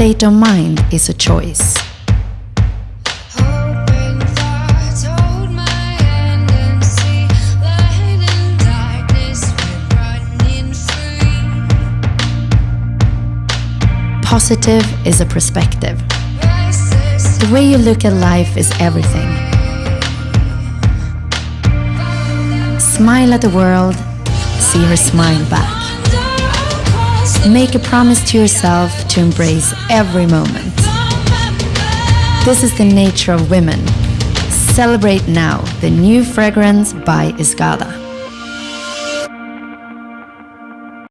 state of mind is a choice. Positive is a perspective. The way you look at life is everything. Smile at the world, see her smile back. Make a promise to yourself to embrace every moment. This is the nature of women. Celebrate now the new fragrance by Escada.